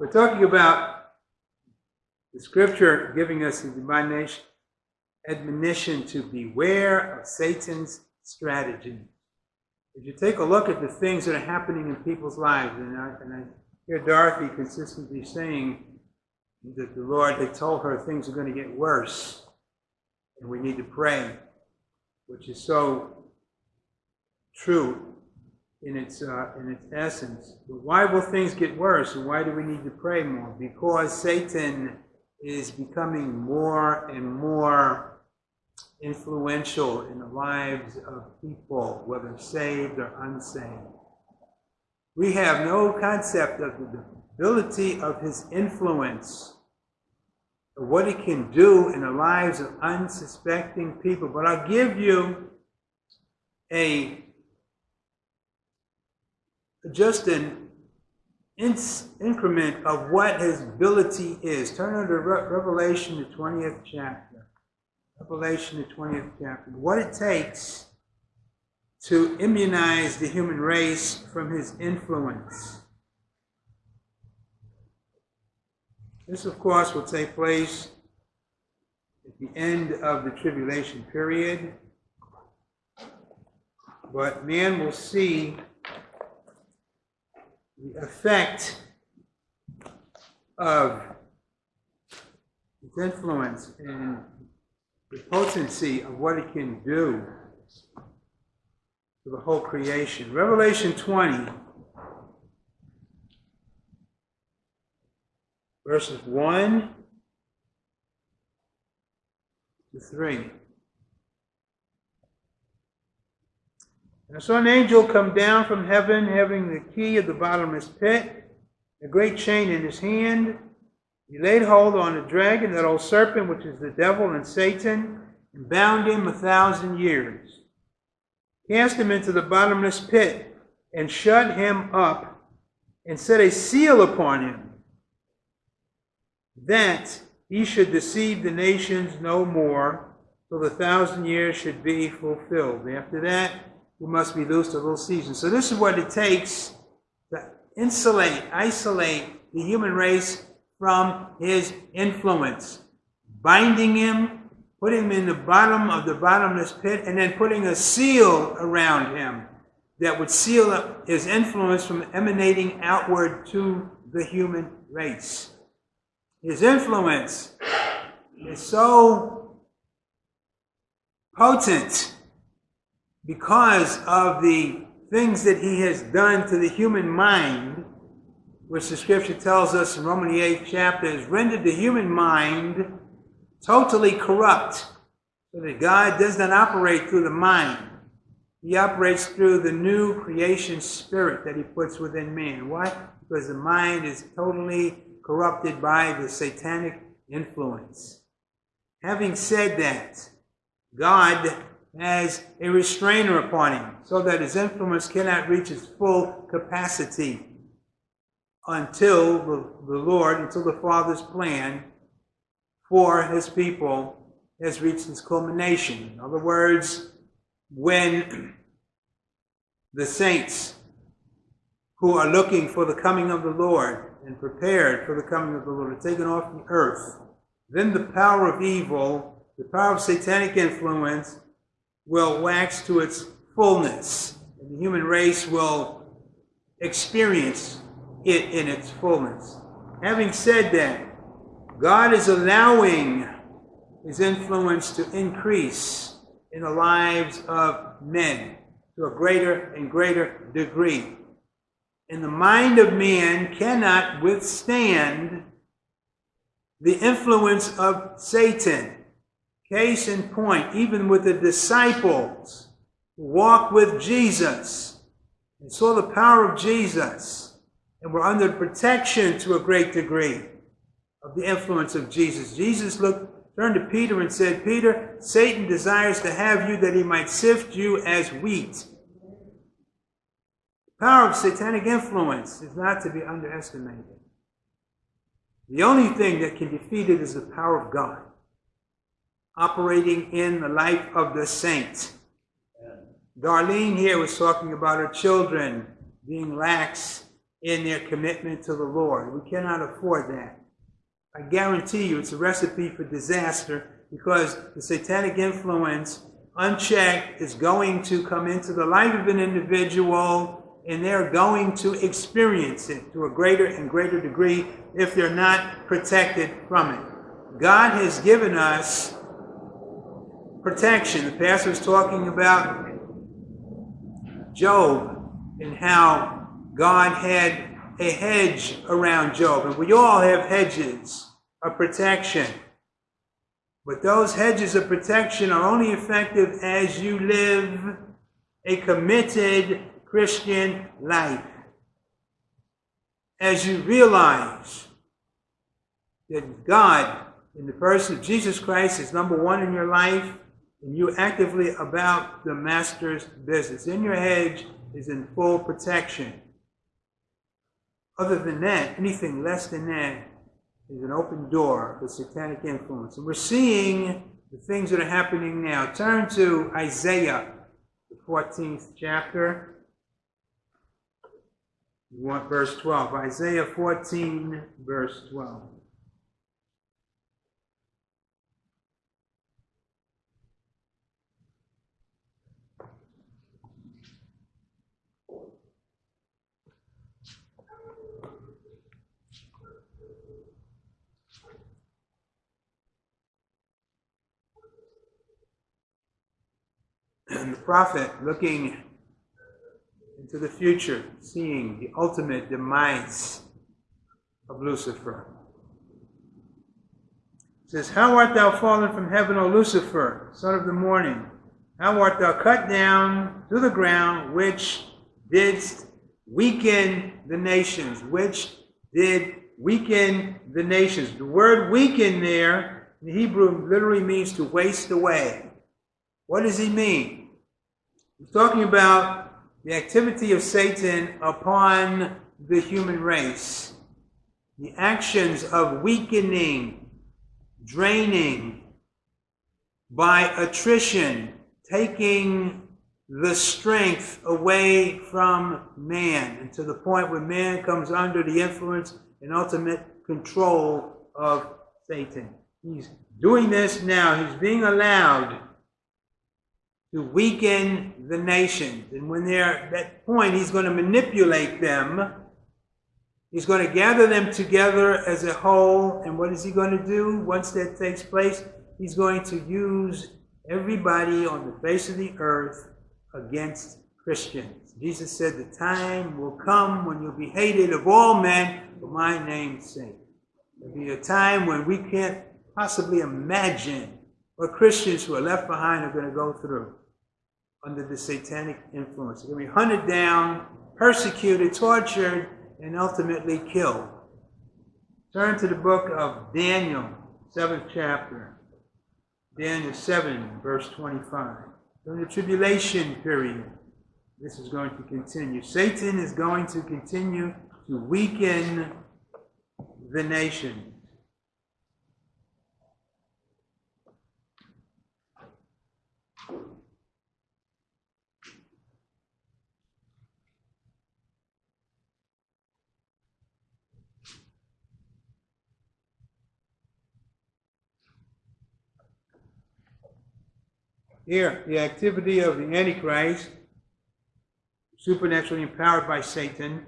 We're talking about the scripture giving us the divine admonition to beware of Satan's strategy. If you take a look at the things that are happening in people's lives, and I, and I hear Dorothy consistently saying that the Lord had told her things are going to get worse, and we need to pray, which is so true in its uh, in its essence. But why will things get worse, and why do we need to pray more? Because Satan is becoming more and more influential in the lives of people, whether saved or unsaved. We have no concept of the ability of his influence, of what he can do in the lives of unsuspecting people. But I'll give you a just an increment of what his ability is. Turn to Re- Revelation, the 20th chapter. Revelation, the 20th chapter. What it takes to immunize the human race from his influence. This, of course, will take place at the end of the tribulation period. But man will see the effect of its influence and the potency of what it can do to the whole creation. Revelation 20, verses 1 to 3. And I saw an angel come down from heaven, having the key of the bottomless pit, a great chain in his hand. He laid hold on the dragon, that old serpent, which is the devil and Satan, and bound him a thousand years. Cast him into the bottomless pit, and shut him up, and set a seal upon him, that he should deceive the nations no more, till the thousand years should be fulfilled. After that, we must be loosed a little season. So this is what it takes to insulate, isolate the human race from his influence. Binding him, putting him in the bottom of the bottomless pit, and then putting a seal around him that would seal up his influence from emanating outward to the human race. His influence is so potent because of the things that he has done to the human mind, which the scripture tells us in Romans 8 chapter, has rendered the human mind totally corrupt. So that God does not operate through the mind. He operates through the new creation spirit that he puts within man. Why? Because the mind is totally corrupted by the satanic influence. Having said that, God as a restrainer upon him, so that his influence cannot reach its full capacity until the, the Lord, until the Father's plan for his people has reached its culmination. In other words, when the saints who are looking for the coming of the Lord and prepared for the coming of the Lord are taken off the earth, then the power of evil, the power of satanic influence, will wax to its fullness. And the human race will experience it in its fullness. Having said that, God is allowing his influence to increase in the lives of men to a greater and greater degree. And the mind of man cannot withstand the influence of Satan. Case in point, even with the disciples who walked with Jesus and saw the power of Jesus and were under protection to a great degree of the influence of Jesus. Jesus looked, turned to Peter and said, Peter, Satan desires to have you that he might sift you as wheat. The power of satanic influence is not to be underestimated. The only thing that can defeat it is the power of God operating in the life of the saints. Darlene here was talking about her children being lax in their commitment to the Lord. We cannot afford that. I guarantee you it's a recipe for disaster because the satanic influence, unchecked, is going to come into the life of an individual and they're going to experience it to a greater and greater degree if they're not protected from it. God has given us protection. The pastor was talking about Job and how God had a hedge around Job. And we all have hedges of protection. But those hedges of protection are only effective as you live a committed Christian life. As you realize that God, in the person of Jesus Christ, is number one in your life, you actively about the master's business. In your hedge is in full protection. Other than that, anything less than that is an open door for satanic influence. And we're seeing the things that are happening now. Turn to Isaiah, the 14th chapter. You want verse 12. Isaiah 14, verse 12. And the prophet looking into the future, seeing the ultimate demise of Lucifer. says, How art thou fallen from heaven, O Lucifer, son of the morning? How art thou cut down to the ground, which didst weaken the nations, which did weaken the nations. The word weaken there in Hebrew literally means to waste away. What does he mean? He's talking about the activity of Satan upon the human race. The actions of weakening, draining, by attrition, taking the strength away from man, and to the point where man comes under the influence and ultimate control of Satan. He's doing this now. He's being allowed to weaken the nations. And when they're at that point, he's going to manipulate them. He's going to gather them together as a whole. And what is he going to do once that takes place? He's going to use everybody on the face of the earth against Christians. Jesus said, The time will come when you'll be hated of all men for my name's sake. There'll be a time when we can't possibly imagine what Christians who are left behind are going to go through under the satanic influence. They're going to be hunted down, persecuted, tortured, and ultimately killed. Turn to the book of Daniel, seventh chapter. Daniel 7, verse 25. During the tribulation period, this is going to continue. Satan is going to continue to weaken the nation. Here, the activity of the Antichrist, supernaturally empowered by Satan.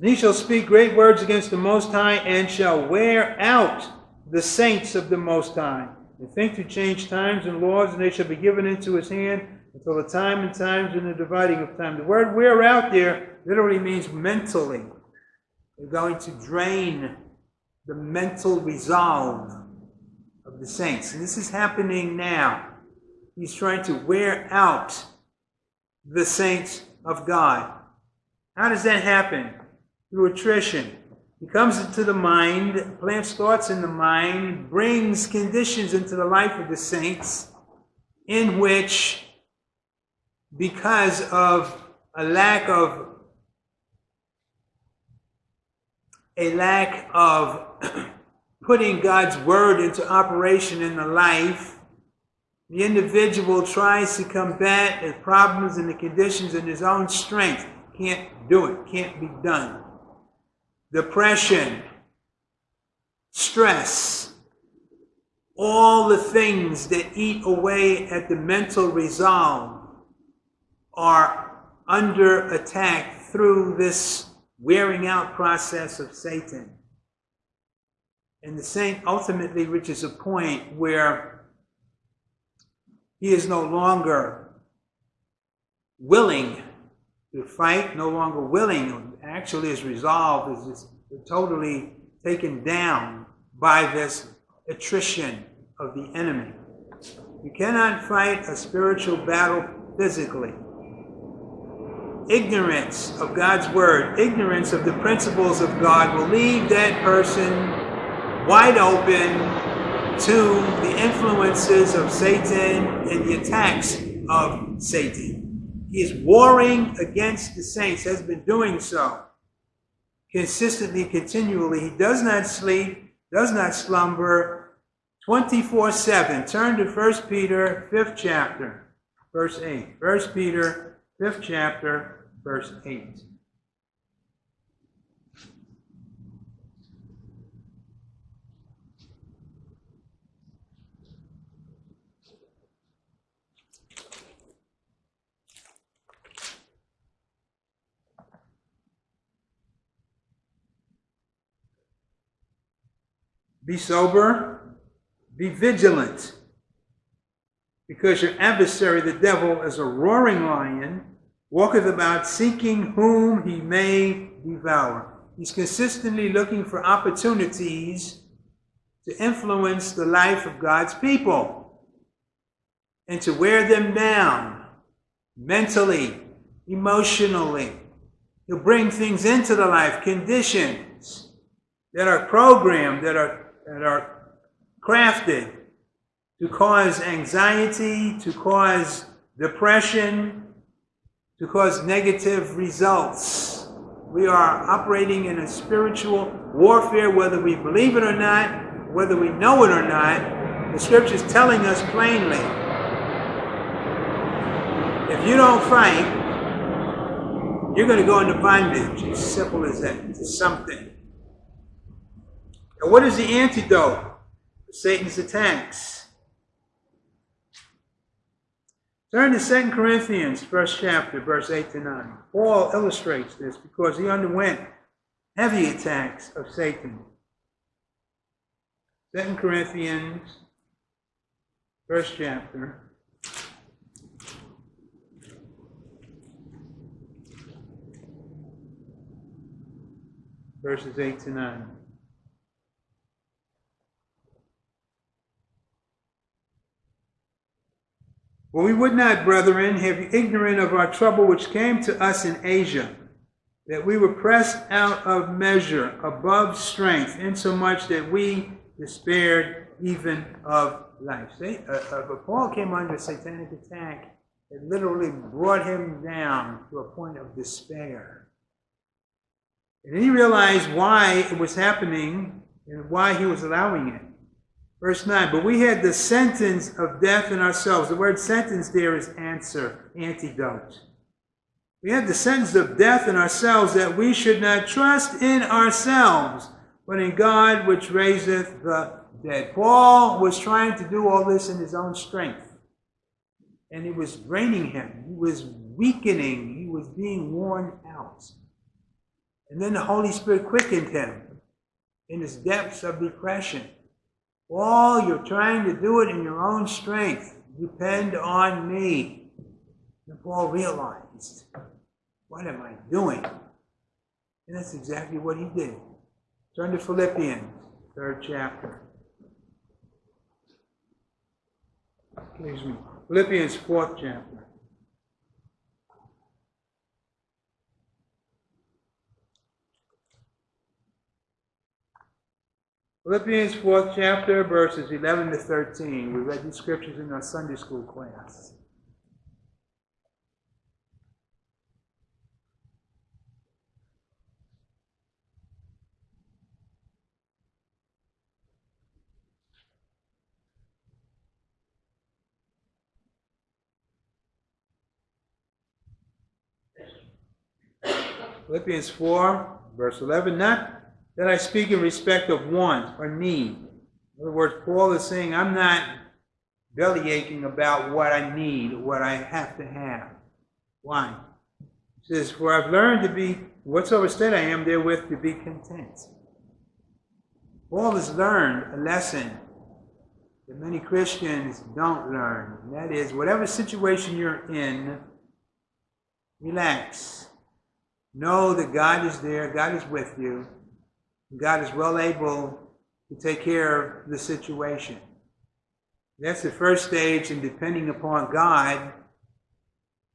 He shall speak great words against the Most High and shall wear out the saints of the Most High. And think to change times and laws, and they shall be given into his hand until the time and times and the dividing of time. The word wear out there literally means mentally. They're going to drain the mental resolve of the saints. And this is happening now. He's trying to wear out the saints of God. How does that happen? Through attrition. He comes into the mind, plants thoughts in the mind, brings conditions into the life of the saints in which, because of a lack of a lack of putting God's word into operation in the life, the individual tries to combat the problems and the conditions in his own strength. can't do it, can't be done. Depression, stress, all the things that eat away at the mental resolve are under attack through this wearing out process of Satan. And the saint ultimately reaches a point where he is no longer willing to fight, no longer willing, actually his resolve is just totally taken down by this attrition of the enemy. You cannot fight a spiritual battle physically. Ignorance of God's word, ignorance of the principles of God will leave that person wide open to the influences of Satan and the attacks of Satan. He is warring against the saints, has been doing so consistently, continually. He does not sleep, does not slumber 24 7. Turn to 1 Peter, 5th chapter, verse 8. 1 Peter, 5th chapter, verse 8. Be sober, be vigilant, because your adversary, the devil, is a roaring lion, walketh about seeking whom he may devour. He's consistently looking for opportunities to influence the life of God's people and to wear them down mentally, emotionally. He'll bring things into the life, conditions that are programmed, that are that are crafted to cause anxiety, to cause depression, to cause negative results. We are operating in a spiritual warfare, whether we believe it or not, whether we know it or not. The scripture is telling us plainly. If you don't fight, you're going to go into bondage. As simple as that. Something. And what is the antidote Satan's attacks? Turn to 2 Corinthians, first chapter, verse 8 to 9. Paul illustrates this because he underwent heavy attacks of Satan. 2 Corinthians, first chapter. Verses 8 to 9. For we would not, brethren, have you ignorant of our trouble which came to us in Asia, that we were pressed out of measure, above strength, insomuch that we despaired even of life. See, uh, uh, but Paul came under satanic attack. It literally brought him down to a point of despair. And he realized why it was happening and why he was allowing it. Verse 9, but we had the sentence of death in ourselves. The word sentence there is answer, antidote. We had the sentence of death in ourselves that we should not trust in ourselves, but in God which raiseth the dead. Paul was trying to do all this in his own strength. And it was draining him. He was weakening. He was being worn out. And then the Holy Spirit quickened him in his depths of depression. All you're trying to do it in your own strength. Depend on me. And Paul realized, what am I doing? And that's exactly what he did. Turn to Philippians, third chapter. Excuse me. Philippians, fourth chapter. Philippians 4th chapter, verses 11 to 13. We read these scriptures in our Sunday school class. Philippians 4, verse 11, not that I speak in respect of want or need. In other words, Paul is saying, I'm not belly aching about what I need, what I have to have. Why? He says, For I've learned to be, whatsoever state I am therewith to be content. Paul has learned a lesson that many Christians don't learn. And that is, whatever situation you're in, relax. Know that God is there, God is with you, God is well able to take care of the situation. That's the first stage in depending upon God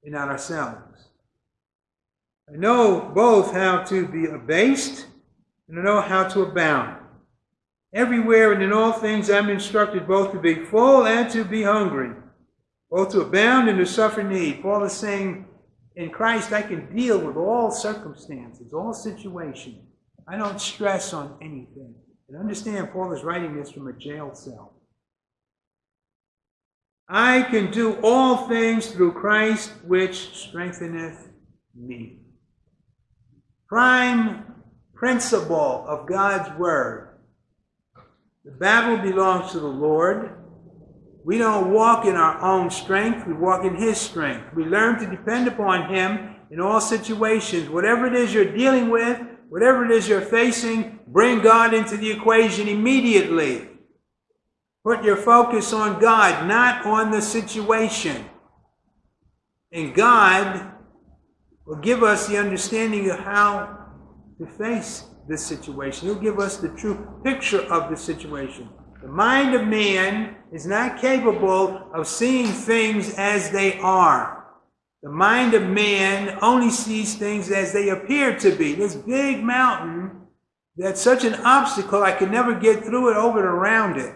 and not ourselves. I know both how to be abased and I know how to abound. Everywhere and in all things I'm instructed both to be full and to be hungry, both to abound and to suffer need. Paul is saying, in Christ I can deal with all circumstances, all situations. I don't stress on anything. And understand, Paul is writing this from a jail cell. I can do all things through Christ which strengtheneth me. Prime principle of God's Word. The battle belongs to the Lord. We don't walk in our own strength, we walk in His strength. We learn to depend upon Him in all situations. Whatever it is you're dealing with, whatever it is you're facing, bring God into the equation immediately. Put your focus on God, not on the situation. And God will give us the understanding of how to face this situation. He'll give us the true picture of the situation. The mind of man is not capable of seeing things as they are. The mind of man only sees things as they appear to be. This big mountain that's such an obstacle, I can never get through it over and around it.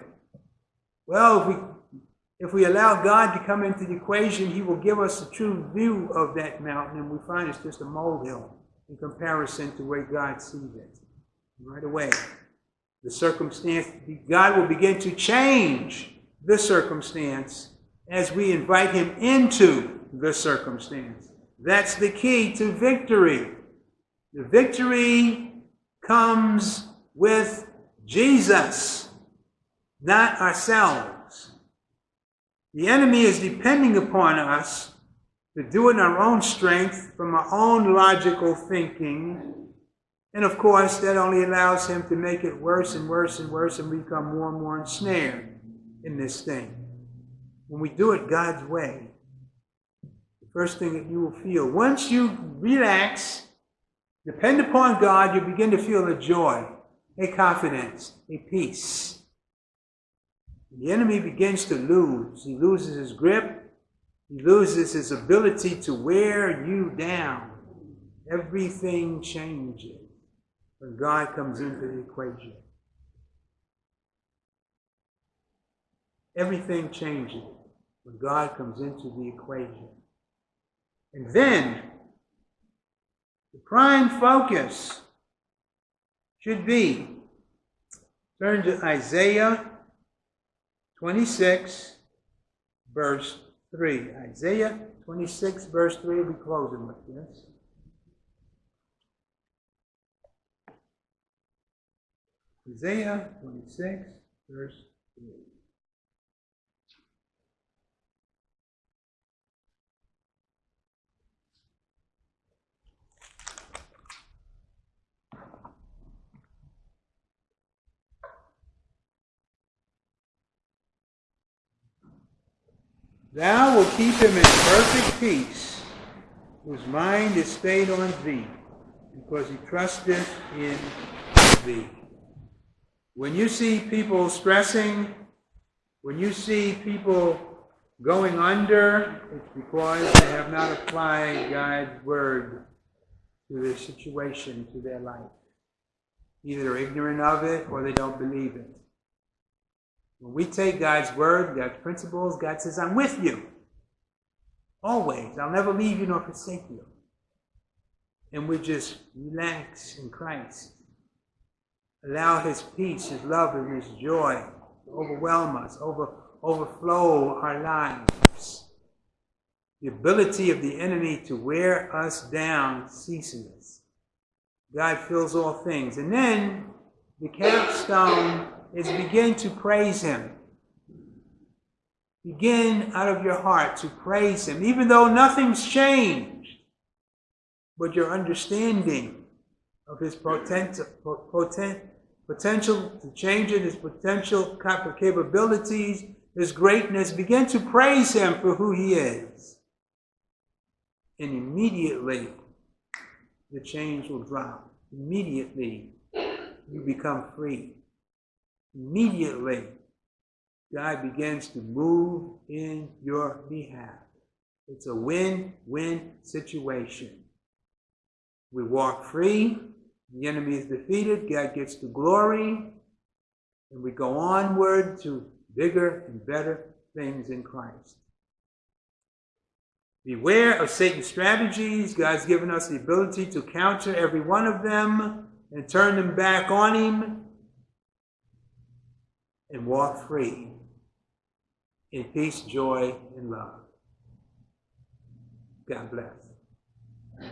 Well, if we if we allow God to come into the equation, He will give us a true view of that mountain, and we find it's just a molehill in comparison to where God sees it. Right away, the circumstance, God will begin to change the circumstance as we invite Him into the circumstance. That's the key to victory. The victory comes with Jesus not ourselves. The enemy is depending upon us to do it in our own strength, from our own logical thinking. And of course, that only allows him to make it worse and worse and worse and we become more and more ensnared in this thing. When we do it God's way, first thing that you will feel, once you relax, depend upon God, you begin to feel a joy, a confidence, a peace. The enemy begins to lose. He loses his grip. He loses his ability to wear you down. Everything changes when God comes into the equation. Everything changes when God comes into the equation. And then, the prime focus should be turn to Isaiah 26, verse 3. Isaiah 26, verse 3. we'll be closing with this. Isaiah 26, verse 3. Thou wilt keep him in perfect peace, whose mind is stayed on thee, because he trusteth in thee. When you see people stressing, when you see people going under, it's because they have not applied God's word to their situation, to their life. Either they're ignorant of it or they don't believe it. When we take God's word, God's principles, God says, I'm with you. Always. I'll never leave you nor forsake you. And we just relax in Christ. Allow his peace, his love, and his joy to overwhelm us, over, overflow our lives. The ability of the enemy to wear us down ceases God fills all things. And then the capstone is begin to praise Him. Begin out of your heart to praise Him, even though nothing's changed, but your understanding of His potential, potent, potential to change it, His potential capabilities, His greatness. Begin to praise Him for who He is. And immediately, the chains will drop. Immediately, you become free. Immediately, God begins to move in your behalf. It's a win win situation. We walk free, the enemy is defeated, God gets the glory, and we go onward to bigger and better things in Christ. Beware of Satan's strategies. God's given us the ability to counter every one of them and turn them back on Him and walk free in peace, joy, and love. God bless.